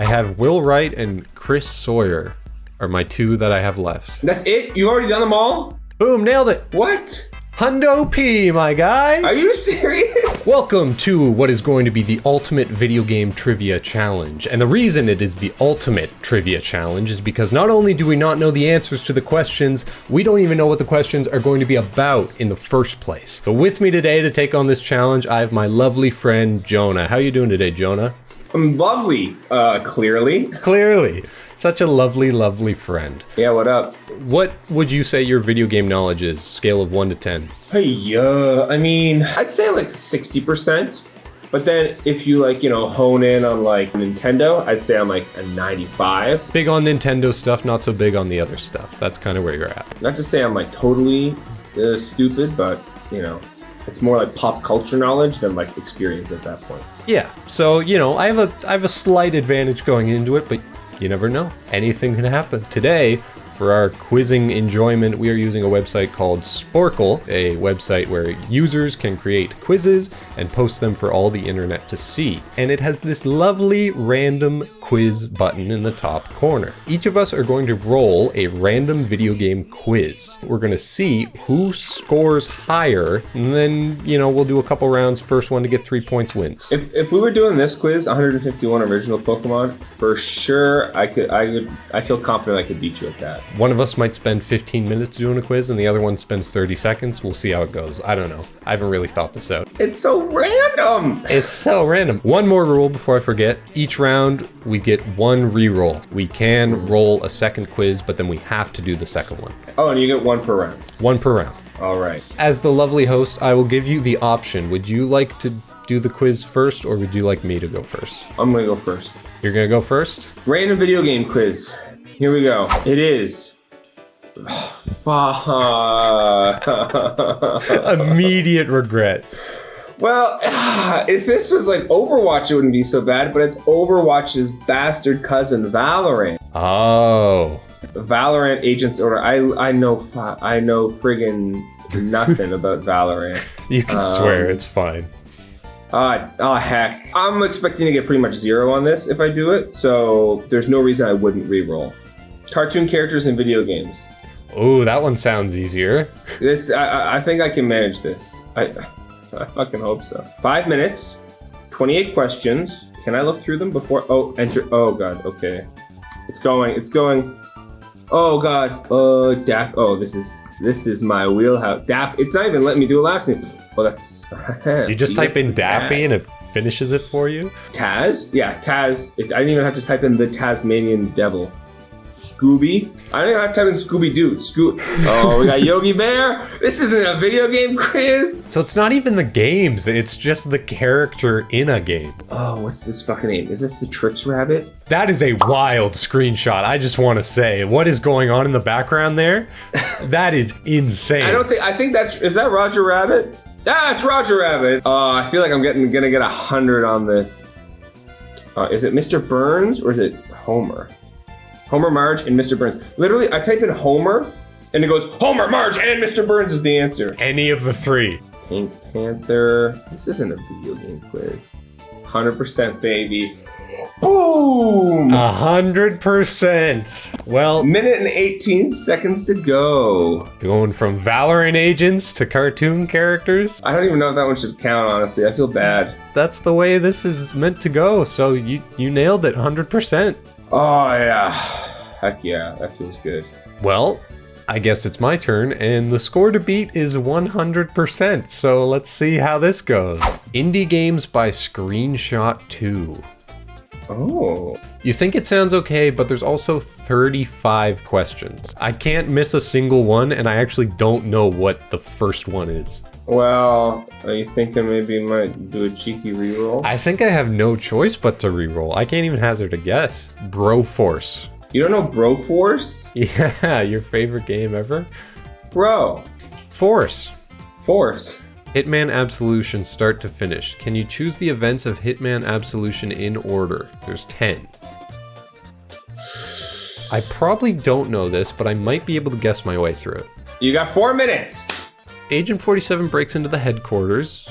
I have Will Wright and Chris Sawyer are my two that I have left. That's it? You already done them all? Boom, nailed it. What? Hundo P, my guy. Are you serious? Welcome to what is going to be the ultimate video game trivia challenge. And the reason it is the ultimate trivia challenge is because not only do we not know the answers to the questions, we don't even know what the questions are going to be about in the first place. So with me today to take on this challenge, I have my lovely friend Jonah. How are you doing today, Jonah? I'm lovely, uh, clearly. Clearly. Such a lovely, lovely friend. Yeah, what up? What would you say your video game knowledge is, scale of 1 to 10? Hey, yeah, I mean, I'd say like 60%. But then if you like, you know, hone in on like Nintendo, I'd say I'm like a 95. Big on Nintendo stuff, not so big on the other stuff. That's kind of where you're at. Not to say I'm like totally uh, stupid, but you know, it's more like pop culture knowledge than like experience at that point. Yeah. So, you know, I have a I have a slight advantage going into it, but you never know. Anything can happen. Today, for our quizzing enjoyment, we are using a website called Sporcle, a website where users can create quizzes and post them for all the internet to see. And it has this lovely random quiz button in the top corner. Each of us are going to roll a random video game quiz. We're going to see who scores higher, and then, you know, we'll do a couple rounds. First one to get three points wins. If, if we were doing this quiz, 151 original Pokemon, for sure I could I could I feel confident I could beat you at that. One of us might spend 15 minutes doing a quiz and the other one spends 30 seconds. We'll see how it goes. I don't know. I haven't really thought this out. It's so random. It's so random. One more rule before I forget. Each round, we get one re-roll. We can roll a second quiz, but then we have to do the second one. Oh, and you get one per round. One per round. All right. As the lovely host, I will give you the option. Would you like to do the quiz first, or would you like me to go first? I'm gonna go first. You're gonna go first? Random video game quiz. Here we go. It is. Fuck. Immediate regret. Well, if this was like Overwatch, it wouldn't be so bad, but it's Overwatch's bastard cousin, Valorant. Oh. Valorant Agents Order. I I know I know friggin' nothing about Valorant. You can swear, it's fine. Ah, oh heck. I'm expecting to get pretty much zero on this if I do it, so there's no reason I wouldn't re-roll. Cartoon characters in video games. Oh, that one sounds easier. This I- I, think I can manage this. I I fucking hope so. Five minutes, 28 questions. Can I look through them before? Oh, enter. Oh god. Okay, it's going. It's going. Oh god. Oh, Daff. Oh, this is this is my wheelhouse. Daff. It's not even letting me do a last name. Well, that's. You just type in Daffy and it finishes it for you? Taz? Yeah, Taz. It, I didn't even have to type in the Tasmanian Devil. Scooby? I didn't have to type in Scooby Doo. Scoo. Oh, we got Yogi Bear. This isn't a video game quiz. So it's not even the games, it's just the character in a game. Oh, what's this fucking name? Is this the Trix Rabbit? That is a wild screenshot. I just want to say, what is going on in the background there? That is insane. I don't think. I think that's. Is that Roger Rabbit? Ah, it's Roger Rabbit. Oh, I feel like I'm getting gonna get a hundred on this. Uh, is it Mr. Burns or is it Homer? Homer, Marge, and Mr. Burns. Literally, I type in Homer, and it goes Homer, Marge, and Mr. Burns is the answer. Any of the three. Pink Panther. This isn't a video game quiz. 100% baby. Boom! A hundred percent. Well, Minute and 18 seconds to go. going from Valorant agents to cartoon characters, I don't even know if that one should count, honestly. I feel bad. that's the way this is meant to go. So you you nailed it 100%. Oh, yeah. Heck yeah, that feels good. Well, I guess it's my turn, and the score to beat is 100%, so let's see how this goes. Indie Games by Screenshot 2. Oh. You think it sounds okay, but there's also 35 questions. I can't miss a single one, and I actually don't know what the first one is. Well, are you thinking maybe you might do a cheeky reroll? I think I have no choice but to reroll. I can't even hazard a guess. Broforce. You don't know Broforce? Yeah, your favorite game ever? Bro. Force. Force. Hitman Absolution start to finish. Can you choose the events of Hitman Absolution in order? There's 10. I probably don't know this, but I might be able to guess my way through it. You got four minutes. Agent 47 breaks into the headquarters,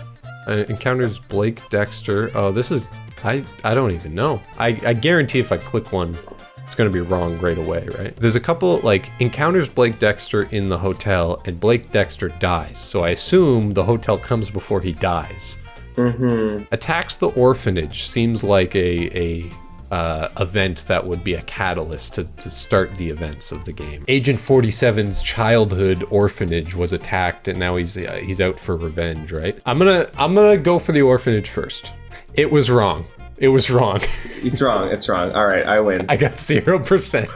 uh, encounters Blake Dexter. Oh, this is I, I don't even know. I, I guarantee if I click one, it's going to be wrong right away, right? There's a couple, like, encounters Blake Dexter in the hotel, and Blake Dexter dies. So I assume the hotel comes before he dies. Mm-hmm. Attacks the orphanage seems like a, a uh, event that would be a catalyst to, to start the events of the game. Agent 47's childhood orphanage was attacked, and now he's uh, he's out for revenge, right? I'm gonna I'm gonna go for the orphanage first. It was wrong. It was wrong. It's wrong. It's wrong. All right, I win. I got zero percent.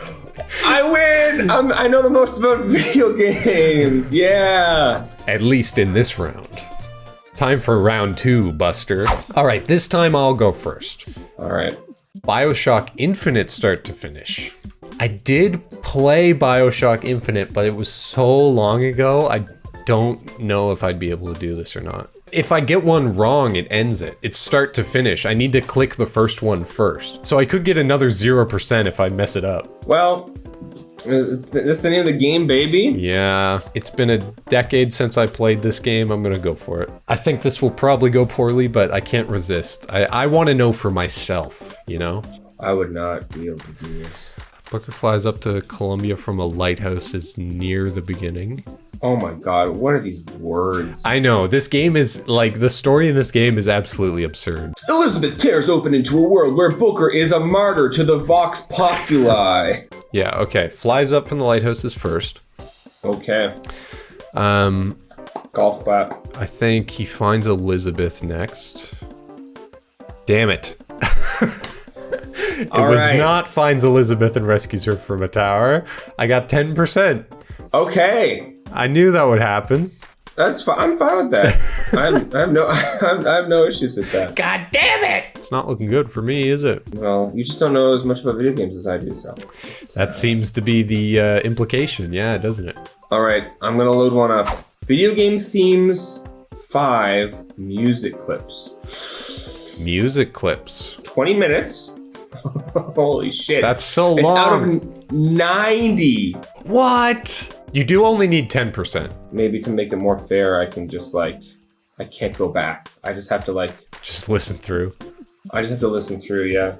I win. I'm, I know the most about video games. Yeah. At least in this round. Time for round two, Buster. All right, this time I'll go first. All right. Bioshock Infinite start to finish. I did play Bioshock Infinite, but it was so long ago, I don't know if I'd be able to do this or not. If I get one wrong, it ends it. It's start to finish. I need to click the first one first. So I could get another 0% if I mess it up. Well, is this the name of the game, baby? Yeah, it's been a decade since I played this game. I'm gonna go for it. I think this will probably go poorly, but I can't resist. I, I want to know for myself, you know? I would not be able to do this. Booker flies up to Columbia from a lighthouse is near the beginning. Oh my god, what are these words? I know, this game is, like, the story in this game is absolutely absurd. Elizabeth tears open into a world where Booker is a martyr to the Vox Populi. Yeah, okay. Flies up from the lighthouses first. Okay. Um, Golf clap. I think he finds Elizabeth next. Damn it. it All was right. not finds Elizabeth and rescues her from a tower. I got 10%. Okay. I knew that would happen. That's fine. I'm fine with that. I'm, I have no, I have no issues with that. God damn it! It's not looking good for me, is it? Well, you just don't know as much about video games as I do, so. That seems to be the uh, implication, yeah, doesn't it? All right, I'm gonna load one up. Video game themes, five music clips. Music clips. 20 minutes. Holy shit. That's so it's out of 90. What? You do only need 10%. Maybe to make it more fair, I can just like, I can't go back. I just have to like, Just listen through. I just have to listen through, yeah.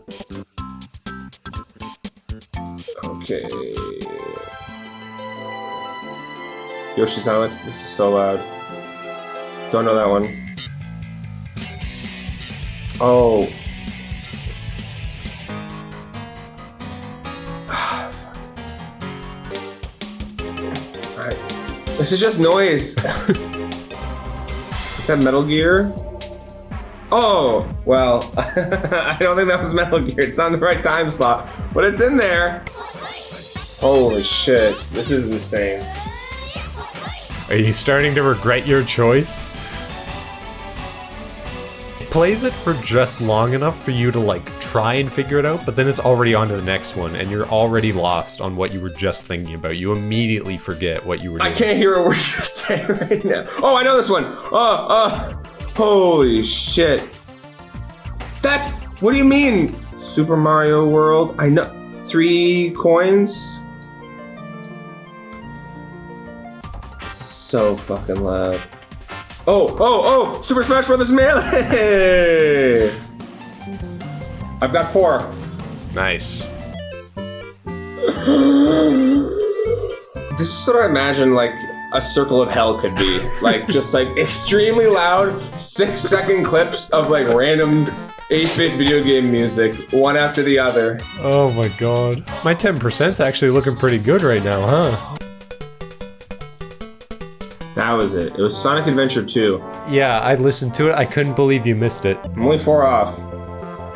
Okay. Yoshi's Island. This is so loud. Don't know that one. Oh. This is just noise. is that Metal Gear? Oh, well, I don't think that was Metal Gear. It's on the right time slot, but it's in there. Holy shit, this is insane. Are you starting to regret your choice? Plays it for just long enough for you to like try and figure it out, but then it's already on to the next one, and you're already lost on what you were just thinking about. You immediately forget what you were doing. I can't hear a word you're saying right now. Oh, I know this one. Oh, oh, holy shit. That's, what do you mean? Super Mario World? I know, three coins? This is so fucking loud. Oh, oh, oh, Super Smash Brothers Melee! I've got four. Nice. This is what I imagine like a circle of hell could be. Like just like extremely loud, six second clips of like random 8-bit video game music, one after the other. Oh my god. My 10%'s actually looking pretty good right now, huh? That was it. It was Sonic Adventure 2. Yeah, I listened to it. I couldn't believe you missed it. I'm only four off.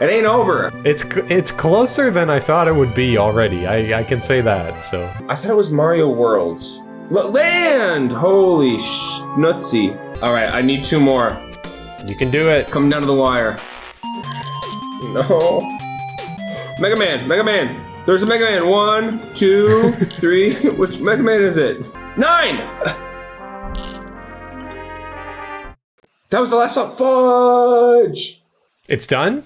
It ain't over. It's it's closer than I thought it would be already. I, I can say that, so. I thought it was Mario Worlds. L- land! Holy sh nutsy. Alright, I need two more. You can do it. Come down to the wire. No. Mega Man, Mega Man. There's a Mega Man. One, two, three. Which Mega Man is it? Nine! That was the last song. Fudge! It's done?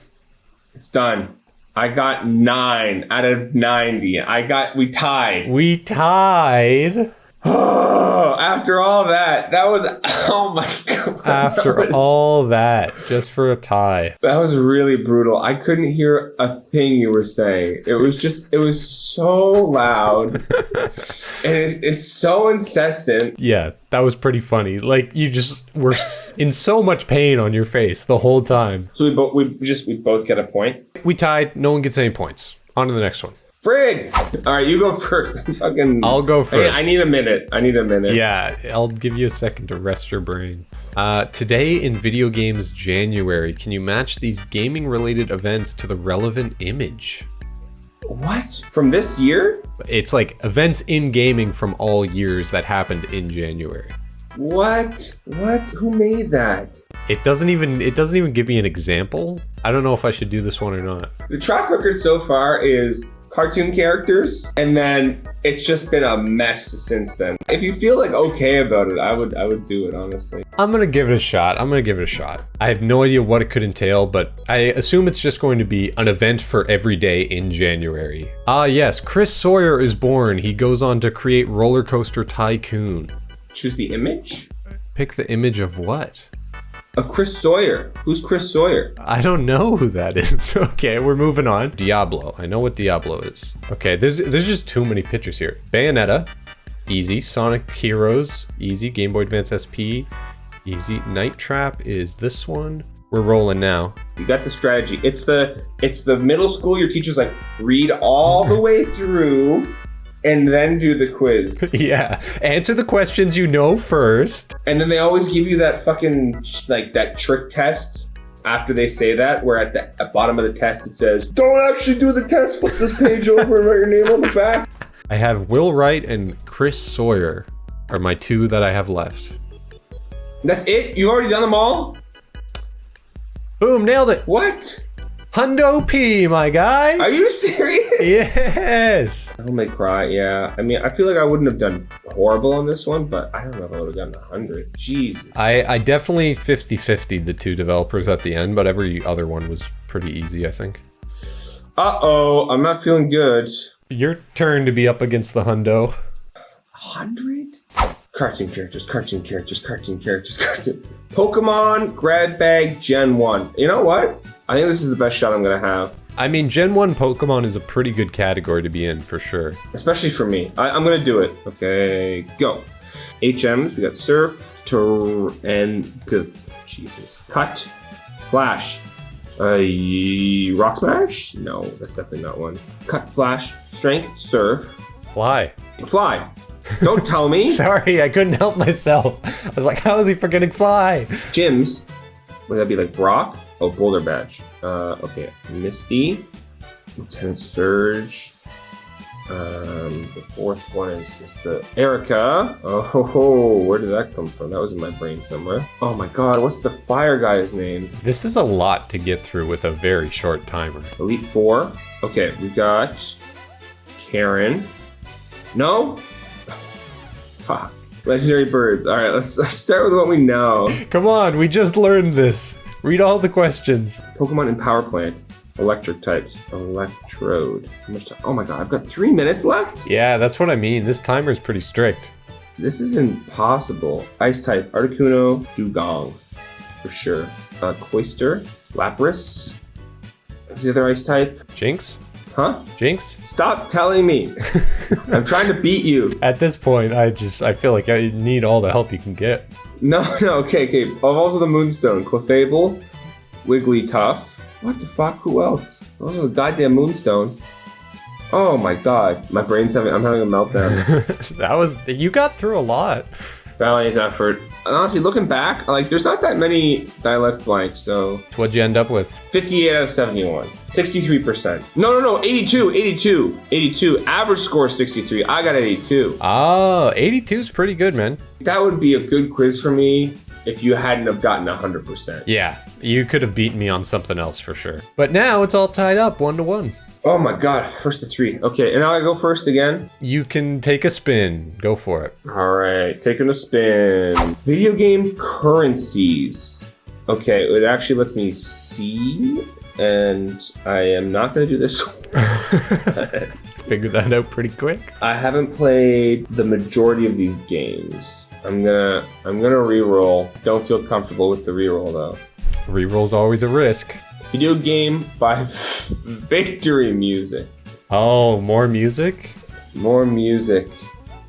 It's done. I got nine out of 90. I got, we tied. We tied. Oh, after all that, that was oh my god. After that was, all that, just for a tie. that was really brutal. I couldn't hear a thing you were saying. It was just it was so loud, and it, it's so incessant. Yeah, that was pretty funny. Like you just were in so much pain on your face the whole time. So we both we just we both get a point. We tied. No one gets any points. On to the next one. Frig. All right, you go first. I'm fucking. I'll go I first. I need a minute. I need a minute. Yeah, I'll give you a second to rest your brain. Uh, today in Video Games January, can you match these gaming related events to the relevant image? What from this year? It's like events in gaming from all years that happened in January. What? What? Who made that? It doesn't even it doesn't even give me an example. I don't know if I should do this one or not. The track record so far is cartoon characters, and then it's just been a mess since then. If you feel like okay about it, I would I would do it honestly. I'm gonna give it a shot. I'm gonna give it a shot. I have no idea what it could entail, but I assume it's just going to be an event for every day in January. Ah, yes, Chris Sawyer is born. He goes on to create Roller Coaster Tycoon. Choose the image Pick the image of what? Of Chris Sawyer. Who's Chris Sawyer? I don't know who that is. okay, we're moving on. Diablo. I know what Diablo is. Okay, there's there's just too many pictures here. Bayonetta, easy. Sonic Heroes, easy. Game Boy Advance SP, easy. Night Trap is this one. We're rolling now. You got the strategy. It's the it's the middle school. Your teacher's like read all the way through, and then do the quiz. yeah, answer the questions you know first. And then they always give you that fucking like that trick test after they say that, where at the at bottom of the test it says, "Don't actually do the test. Flip this page over and write your name on the back." I have Will Wright and Chris Sawyer are my two that I have left. That's it. You already done them all. Boom, nailed it. What? Hundo P, my guy. Are you serious? Yes. I may cry. Yeah. I mean, I feel like I wouldn't have done horrible on this one, but I don't know if I would have gotten a hundred. Jesus. I, I definitely 50 50 the two developers at the end, but every other one was pretty easy, I think. Uh oh. I'm not feeling good. Your turn to be up against the Hundo. hundred cartoon characters, cartoon characters, cartoon characters, cartoon. Characters. Pokemon Grab Bag Gen One. You know what? I think this is the best shot I'm gonna have, I mean, Gen 1 Pokemon is a pretty good category to be in for sure. especially for me. I, I'm gonna do it. Okay, go. HMs. We got Surf, Tur, and. Jesus. Cut, Flash. Uh, Rock Smash? No, that's definitely not one. Cut, Flash, Strength, Surf, Fly. Fly. Don't tell me. Sorry, I couldn't help myself. I was like, how is he forgetting Fly? Gyms. Would that be like Brock? Oh, Boulder Badge. Uh, okay. Misty. Lieutenant Surge. Um, the fourth one is, is the Erika. Oh, ho, ho. where did that come from? That was in my brain somewhere. Oh my god, what's the fire guy's name? This is a lot to get through with a very short timer. Elite Four. Okay, we got Karen. No? Fuck. Legendary birds. All right, let's, let's start with what we know. Come on, we just learned this. Read all the questions. Pokemon and Power Plant. Electric types. Electrode. How much time? Oh my god, I've got three minutes left? Yeah, that's what I mean. This timer is pretty strict. This is impossible. Ice type. Articuno. Dewgong. For sure. Uh, Cloyster. Lapras. What's the other ice type? Jynx? Huh? Jynx? Stop telling me. I'm trying to beat you. At this point, I just I feel like I need all the help you can get. No, no, okay, okay. Evolves with the Moonstone. Clefable. Wigglytuff. What the fuck? Who else? Those are the goddamn Moonstone. Oh my god. My brain's having, I'm having a meltdown. that was you got through a lot. Valiant effort. And honestly, looking back, like, there's not that many that I left blank, so. What'd you end up with? 58 out of 71. 63%. No, no, no, 82, 82, 82. Average score 63. I got 82. Oh, 82 is pretty good, man. That would be a good quiz for me if you hadn't have gotten 100%. Yeah, you could have beaten me on something else for sure. But now it's all tied up one to one. Oh my god, first to three. Okay, and now I go first again. You can take a spin. Go for it. All right, taking a spin. Video game currencies. Okay, it actually lets me see, and I am not going to do this. figured that out pretty quick. I haven't played the majority of these games. I'm gonna I'm gonna re-roll. Don't feel comfortable with the re-roll though. Reroll's always a risk. Video game by Victory Music. Oh, more music? More music.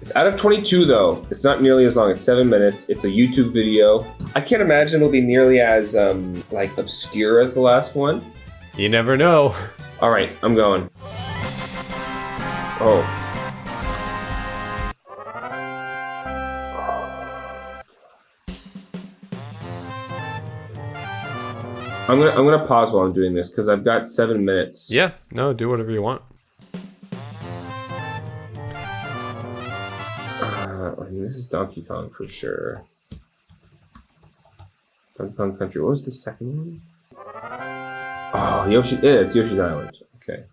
It's out of 22 though. It's not nearly as long. It's seven minutes. It's a YouTube video. I can't imagine it'll be nearly as um like obscure as the last one. You never know. All right, I'm going. Oh. I'm gonna I'm gonna pause while I'm doing this because I've got seven minutes. Yeah, no, do whatever you want. Uh, I mean, this is Donkey Kong for sure. Donkey Kong Country. What was the second one? Oh, Yoshi. Yeah, it's Yoshi's Island. Okay.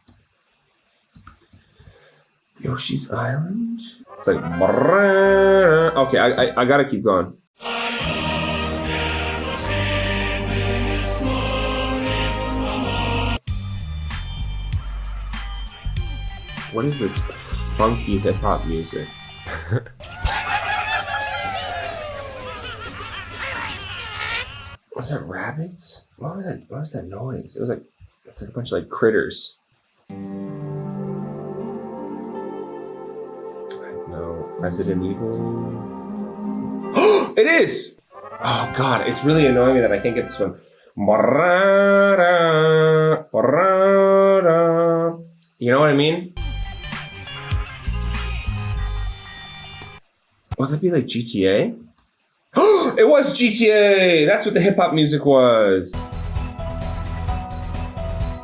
Yoshi's Island. It's like. Okay, I, I, I gotta keep going. What is this funky hip hop music? was that rabbits? What was that? What was that noise? It was like it's like a bunch of like critters. No. Resident Evil. it is. Oh god, it's really annoying me that I can't get this one. You know what I mean? Would that be like GTA? it was GTA! That's what the hip hop music was.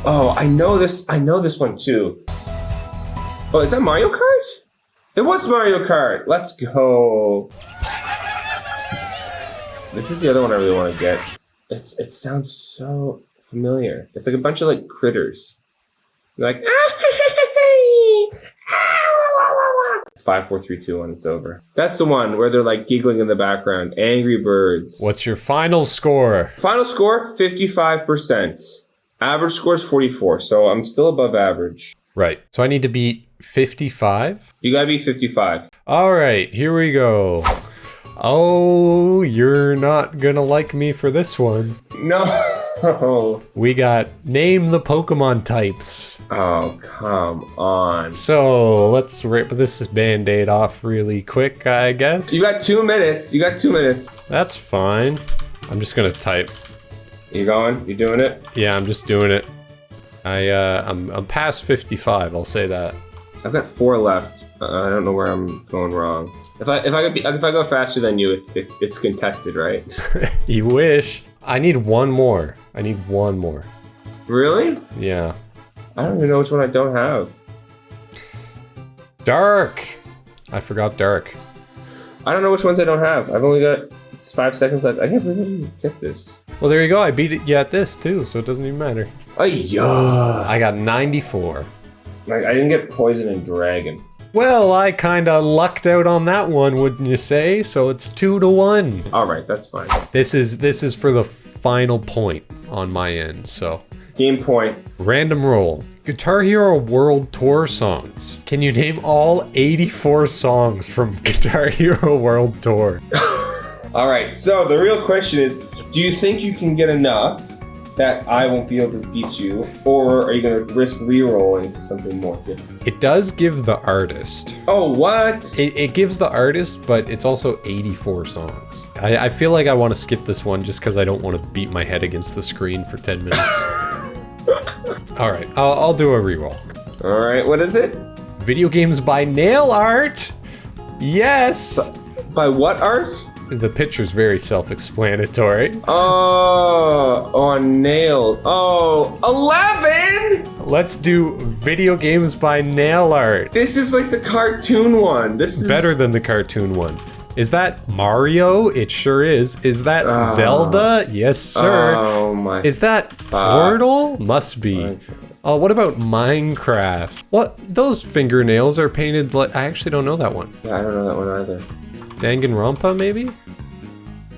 Oh, I know this. I know this one too. Oh, is that Mario Kart? It was Mario Kart. Let's go. This is the other one I really want to get. It's it sounds so familiar. It's like a bunch of like critters. Like It's five, four, three, two, one. It's over. That's the one where they're like giggling in the background. Angry Birds. What's your final score? Final score: fifty-five percent. Average score is forty-four, so I'm still above average. Right. So I need to beat 55? You gotta be fifty-five. All right, here we go. Oh, you're not gonna like me for this one. No. We got name the Pokemon types. Oh come on. So let's rip this band aid off really quick, I guess. You got two minutes. You got two minutes. That's fine. I'm just gonna type. You going? You doing it? Yeah, I'm just doing it. I, uh, I'm, I'm past 55, I'll say that. I've got four left. Uh, I don't know where I'm going wrong. If I if I could be, if I go faster than you, it's it's, it's contested, right? You wish. I need one more. I need one more. really? Yeah. I don't even know which one I don't have. Dark! I forgot Dark. I don't know which ones I don't have. I've only got five seconds left. I can't believe I get this. Well, there you go. I beat it you at this too, so it doesn't even matter. Oh yeah. I got 94. Like I didn't get poison and dragon. Well, I kinda lucked out on that one, wouldn't you say? So it's two to one. All right, that's fine. This is this is for the final point on my end. So Game point. random roll. Guitar Hero World Tour songs. Can you name all 84 songs from Guitar Hero World Tour? All right. So the real question is, do you think you can get enough that I won't be able to beat you, or are you gonna risk re-rolling to something more different? It does give the artist. Oh, what? It, it gives the artist, but it's also 84 songs. I, I feel like I want to skip this one just because I don't want to beat my head against the screen for 10 minutes. All right, I'll, I'll do a reroll. All right. What is it? Video games by nail art. Yes. By what art? The picture's very self-explanatory. Oh, on nail. Oh, 11? Let's do video games by nail art. This is like the cartoon one. This is Better than the cartoon one. Is that Mario? It sure is. Is that ah. Zelda? Yes, sir. Oh my. Is that Portal? Must be. Oh, what about Minecraft? What? Those fingernails are painted like. I actually don't know that one. yeah, I don't know that one either. Danganronpa, maybe?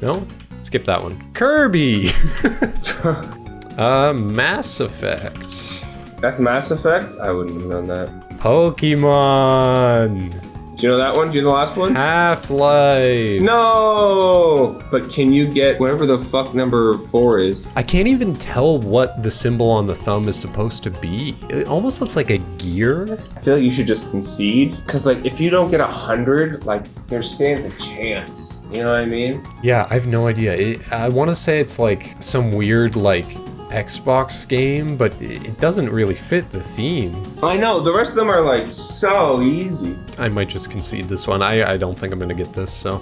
No? Skip that one. Kirby! uh, Mass Effect. That's Mass Effect? I wouldn't have known that. Pokemon. Do you know that one? Do you know the last one? Half-Life. No! But can you get whatever the fuck number four is? I can't even tell what the symbol on the thumb is supposed to be. It almost looks like a gear. I feel like you should just concede. Because, like, if you don't get a hundred, like, there stands a chance. You know what I mean? Yeah, I have no idea. It, I want to say it's like some weird like Xbox game, but it doesn't really fit the theme. I know. The rest of them are, like, so easy. I might just concede this one. I, I don't think I'm gonna get this, so.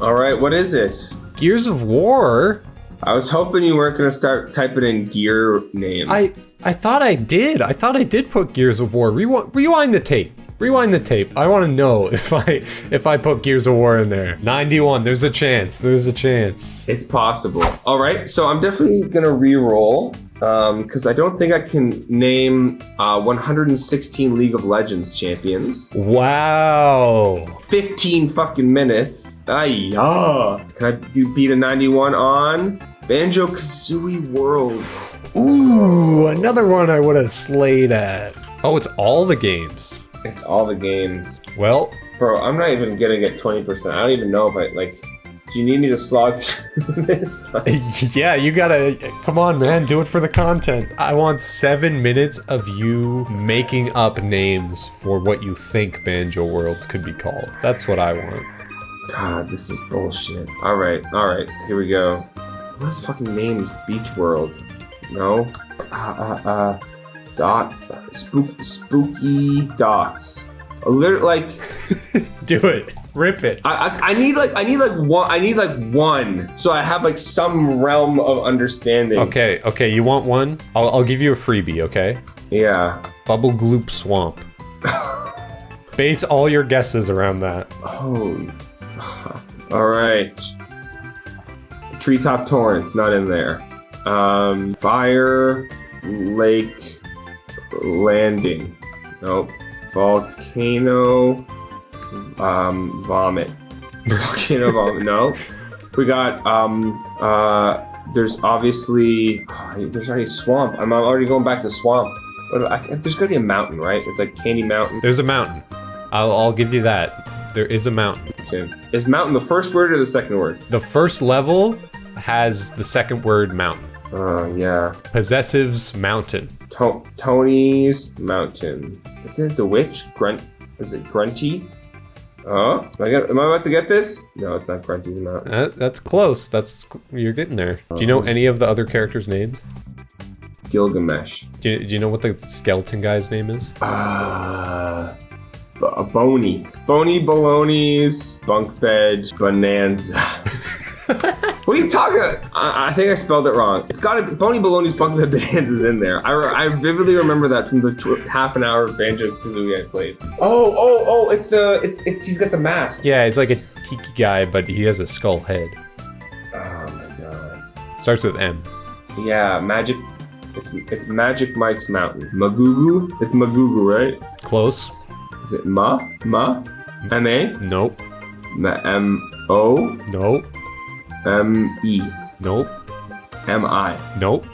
All right, what is it? Gears of War? I was hoping you weren't going to start typing in gear names. I I thought I did. I thought I did put Gears of War. Rewind, rewind the tape. Rewind the tape. I want to know if I if I put Gears of War in there. 91. There's a chance. There's a chance. It's possible. All right, so I'm definitely gonna re-roll because I don't think I can name uh, 116 League of Legends champions. Wow. 15 fucking minutes. Ayah. Can I do beat a 91 on Banjo Kazooie Worlds? Ooh, another one I would have slayed at. Oh, it's all the games. It's all the games, Well, bro. I'm not even gonna get 20%. I don't even know if I like. Do you need me to slog through this? Like, yeah, you gotta, come on, man, do it for the content. I want seven minutes of you making up names for what you think Banjo Worlds could be called. That's what I want. God, this is bullshit. All right, all right, here we go. What the fucking name is Beach World? No. Uh, uh, uh. Dot. Spook, spooky dots. A little like Do it. Rip it. I, I I need like I need like one I need like one so I have like some realm of understanding. Okay, okay, you want one? I'll, I'll give you a freebie, okay? Yeah. Bubble Gloop Swamp. Base all your guesses around that. Holy fuck. All right. Treetop Torrents not in there. Um, Fire Lake Landing. Nope. Volcano um, Vomit. Volcano Vomit. No. We got um uh. There's obviously there's already swamp. I'm already going back to swamp. I think there's gonna be a mountain, right? It's like Candy Mountain. There's a mountain. I'll, I'll give you that. There is a mountain. Okay. Is mountain the first word or the second word? The first level has the second word mountain. Oh yeah. Possessives mountain. To- Tony's Mountain. Isn't it the witch? Grunt? Is it Grunty? Oh, am I, get, am I about to get this? No, it's not Grunty's Mountain. That, that's close. That's you're getting there. Do you know any of the other characters' names? Gilgamesh. Do you, do you know what the skeleton guy's name is? Uh, b- a Boney. Boney Baloney's bunk bed bonanza. what are you talking? Uh, I, I think I spelled it wrong. It's got to Boney Baloney's bunk bed bonanza's in there. I, re- I vividly remember that from the tw- half an hour of Banjo Kazooie I played. Oh, oh, oh! It's the it's it's he's got the mask. Yeah, he's like a tiki guy, but he has a skull head. Oh my god. Starts with M. Yeah, magic. It's it's Magic Mike's Mountain. Magugu. It's Magugu, right? Close. Is it Ma Ma M A Nope. Ma- M O Nope. M E Nope. M I Nope.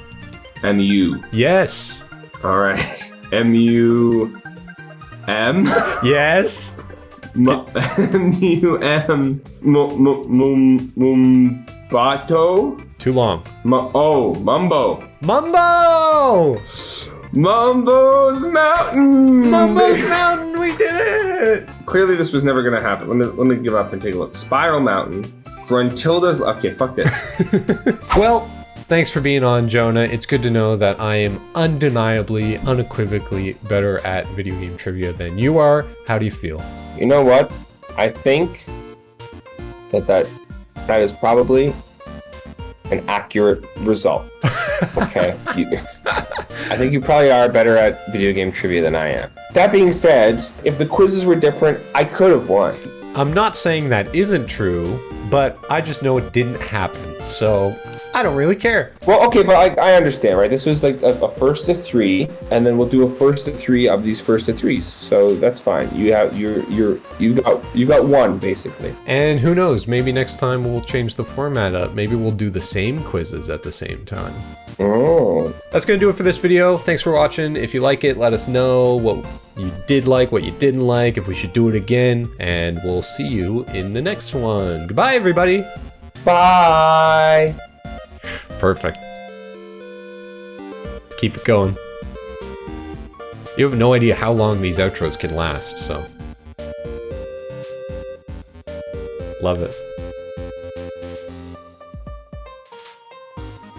M U. Yes. All right. M U M Yes. M M U M M M M Mumbato. Too long. Mu- Oh, Mumbo. Mumbo! Mumbo's Mountain. Mumbo's Mountain, we did it! Clearly, this was never gonna happen. Let me let me give up and take a look. Spiral Mountain. Gruntilda's. Okay, fuck this. Well, thanks for being on, Jonah. It's good to know that I am undeniably, unequivocally better at video game trivia than you are. How do you feel? you know what? I think that that that is probably an accurate result. Okay. You- I think you probably are better at video game trivia than I am. That being said, if the quizzes were different, I could have won. I'm not saying that isn't true, but I just know it didn't happen, so I don't really care. Well, okay, but I, I understand, right? This was like a, a first to three, and then we'll do a first to three of these first to threes. So that's fine. You have you're you're you got you got one basically. And who knows, maybe next time we'll change the format up. Maybe we'll do the same quizzes at the same time. Oh. That's gonna do it for this video. Thanks for watching. If you like it, let us know what you did like, what you didn't like, if we should do it again, and we'll see you in the next one. Goodbye, everybody. Bye. Perfect. Keep it going. You have no idea how long these outros can last, so. Love it.